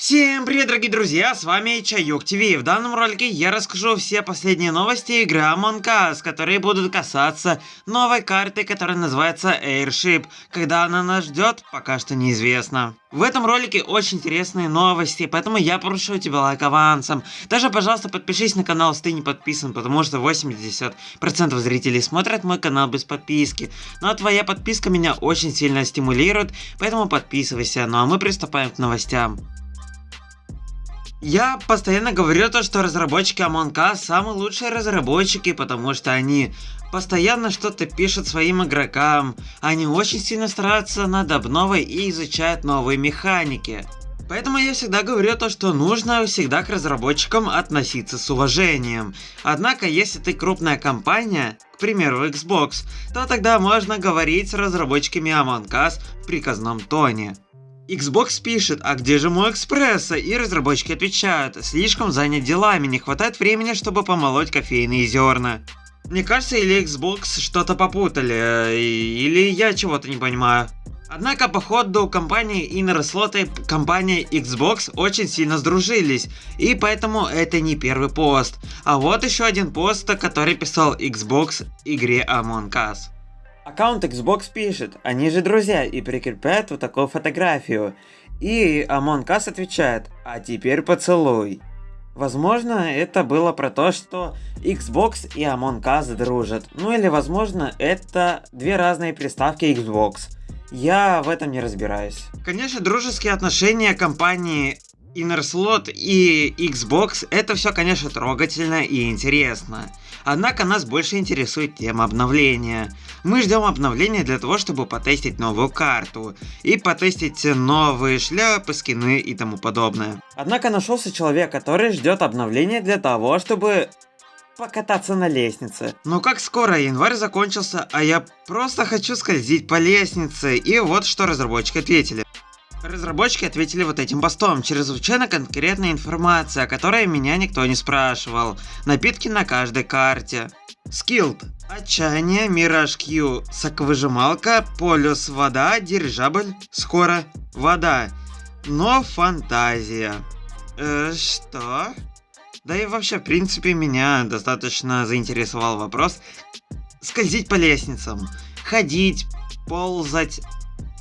Всем привет, дорогие друзья, с вами Чаюк ТВ. В данном ролике я расскажу все последние новости игры Among Us, которые будут касаться новой карты, которая называется Airship. Когда она нас ждет, пока что неизвестно. В этом ролике очень интересные новости, поэтому я прошу тебя лайк авансом. Даже, пожалуйста, подпишись на канал, если ты не подписан, потому что 80% зрителей смотрят мой канал без подписки. Ну а твоя подписка меня очень сильно стимулирует, поэтому подписывайся. Ну а мы приступаем к новостям. Я постоянно говорю то, что разработчики Among Us самые лучшие разработчики, потому что они постоянно что-то пишут своим игрокам, они очень сильно стараются над обновой и изучают новые механики. Поэтому я всегда говорю то, что нужно всегда к разработчикам относиться с уважением. Однако, если ты крупная компания, к примеру Xbox, то тогда можно говорить с разработчиками Among Us в приказном тоне. Xbox пишет, а где же мой экспресса? И разработчики отвечают, слишком занят делами, не хватает времени, чтобы помолоть кофейные зерна. Мне кажется, или Xbox что-то попутали, э, или я чего-то не понимаю. Однако, по ходу компании Inner Slot и компания Xbox очень сильно сдружились, и поэтому это не первый пост. А вот еще один пост, который писал Xbox игре Among Us. Аккаунт Xbox пишет, они же друзья, и прикрепляет вот такую фотографию. И Among Us отвечает, а теперь поцелуй. Возможно, это было про то, что Xbox и Among Us дружат. Ну или возможно, это две разные приставки Xbox. Я в этом не разбираюсь. Конечно, дружеские отношения компании Inner Slot и Xbox это все, конечно, трогательно и интересно. Однако нас больше интересует тема обновления. Мы ждем обновления для того, чтобы потестить новую карту и потестить новые шляпы, скины и тому подобное. Однако нашелся человек, который ждет обновления для того, чтобы покататься на лестнице. Но как скоро январь закончился, а я просто хочу скользить по лестнице. И вот что разработчики ответили. Разработчики ответили вот этим постом. Чрезвычайно конкретная информация, о которой меня никто не спрашивал. Напитки на каждой карте. Skilled. Отчаяние, Мираж Q, соковыжималка, полюс вода, дирижабль, скоро вода. Но фантазия. Э, что? Да и вообще, в принципе, меня достаточно заинтересовал вопрос. Скользить по лестницам, ходить, ползать,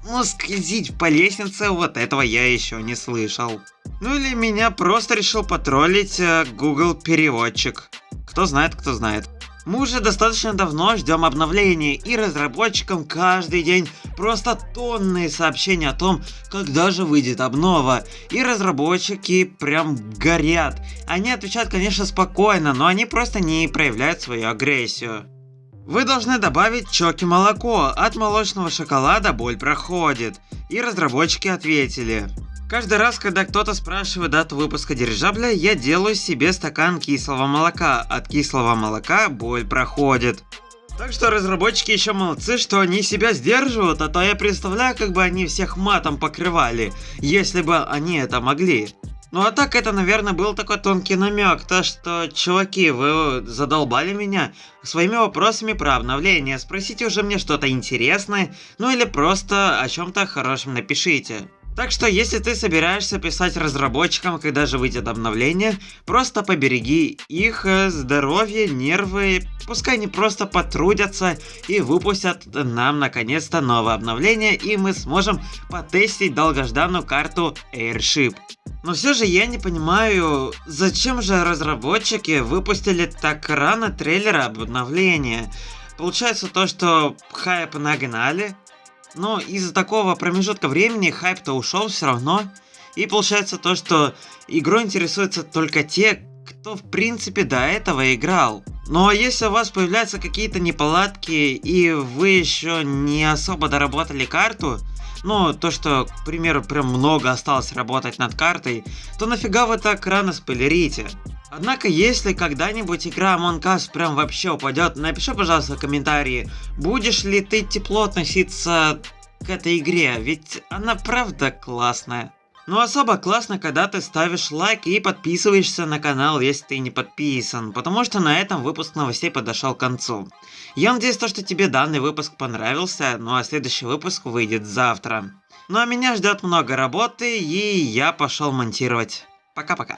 ну, скользить по лестнице, вот этого я еще не слышал. Ну или меня просто решил потроллить э, Google переводчик. Кто знает, кто знает. Мы уже достаточно давно ждем обновлений, и разработчикам каждый день просто тонны сообщений о том, когда же выйдет обнова. И разработчики прям горят. Они отвечают, конечно, спокойно, но они просто не проявляют свою агрессию. Вы должны добавить чоки молоко, от молочного шоколада боль проходит. И разработчики ответили. Каждый раз, когда кто-то спрашивает дату выпуска дирижабля, я делаю себе стакан кислого молока. От кислого молока боль проходит. Так что разработчики еще молодцы, что они себя сдерживают, а то я представляю, как бы они всех матом покрывали, если бы они это могли. Ну а так это, наверное, был такой тонкий намек, то что, чуваки, вы задолбали меня своими вопросами про обновление, спросите уже мне что-то интересное, ну или просто о чем-то хорошем напишите. Так что, если ты собираешься писать разработчикам, когда же выйдет обновление, просто побереги их э, здоровье, нервы, пускай они просто потрудятся и выпустят нам наконец-то новое обновление, и мы сможем потестить долгожданную карту Airship. Но все же я не понимаю, зачем же разработчики выпустили так рано трейлер обновления. Получается то, что хайп нагнали, но из-за такого промежутка времени хайп-то ушел все равно. И получается то, что игрой интересуются только те, кто в принципе до этого играл. Но если у вас появляются какие-то неполадки и вы еще не особо доработали карту, ну, то, что, к примеру, прям много осталось работать над картой, то нафига вы так рано спойлерите? Однако, если когда-нибудь игра Among Us прям вообще упадет, напиши, пожалуйста, в комментарии, будешь ли ты тепло относиться к этой игре, ведь она правда классная. Ну особо классно, когда ты ставишь лайк и подписываешься на канал, если ты не подписан, потому что на этом выпуск новостей подошел к концу. Я надеюсь, то, что тебе данный выпуск понравился, ну а следующий выпуск выйдет завтра. Ну а меня ждет много работы, и я пошел монтировать. Пока-пока.